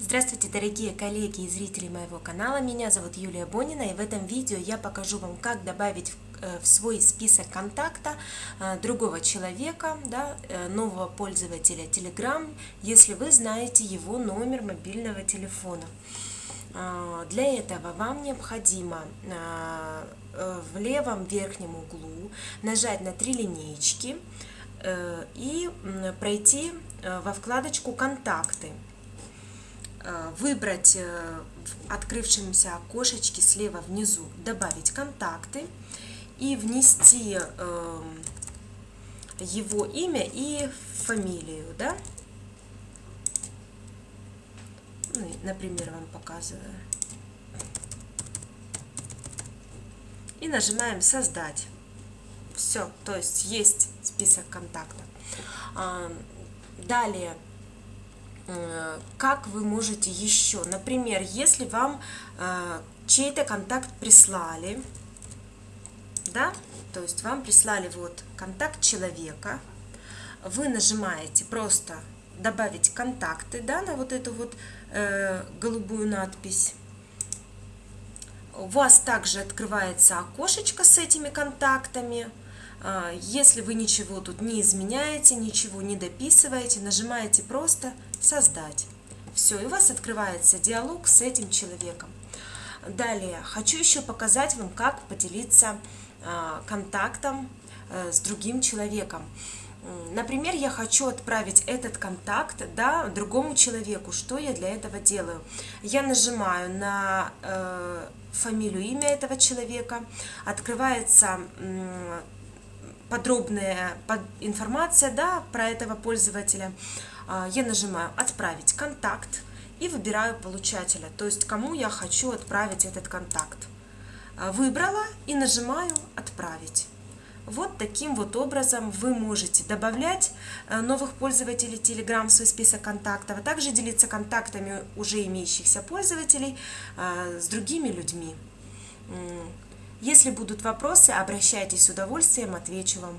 Здравствуйте, дорогие коллеги и зрители моего канала. Меня зовут Юлия Бонина, и в этом видео я покажу вам, как добавить в э, свой список контакта э, другого человека, да, э, нового пользователя Telegram, если вы знаете его номер мобильного телефона. Для этого вам необходимо в левом верхнем углу нажать на три линейки и пройти во вкладочку «Контакты». Э, выбрать э, в открывшемся окошечке слева внизу «Добавить контакты» и внести эм, его имя и фамилию, да? Ну, например, вам показываю. И нажимаем «Создать». Все, то есть есть список контактов. Далее Э, как вы можете еще, например, если вам э, чей-то контакт прислали, да, то есть вам прислали вот контакт человека, вы нажимаете просто добавить контакты, да, на вот эту вот э, голубую надпись. У вас также открывается окошечко с этими контактами. А, если вы ничего тут не изменяете, ничего не дописываете, нажимаете просто «Создать». Все, и у вас открывается диалог с этим человеком. Далее, хочу еще показать вам, как поделиться а, контактом э, с другим человеком. Например, я хочу отправить этот контакт да, другому человеку. Что я для этого делаю? Я нажимаю на э, фамилию, имя этого человека, открывается э, подробная информация да, про этого пользователя. А, я нажимаю «Отправить контакт» и выбираю получателя, то есть кому я хочу отправить этот контакт. А, выбрала и нажимаю «Отправить». Вот таким вот образом вы можете добавлять э, новых пользователей Telegram в свой список контактов, а также делиться контактами уже имеющихся пользователей э, с другими людьми. Если будут вопросы, обращайтесь с удовольствием, отвечу вам.